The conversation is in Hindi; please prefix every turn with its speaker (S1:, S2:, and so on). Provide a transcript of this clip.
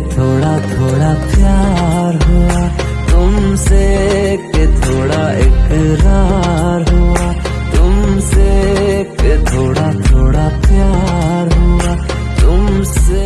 S1: थोड़ा थोड़ा प्यार हुआ। तुमसे के थोड़ा इकरार हुआ। तुमसे के थोड़ा थोड़ा प्यार हुआ। तुमसे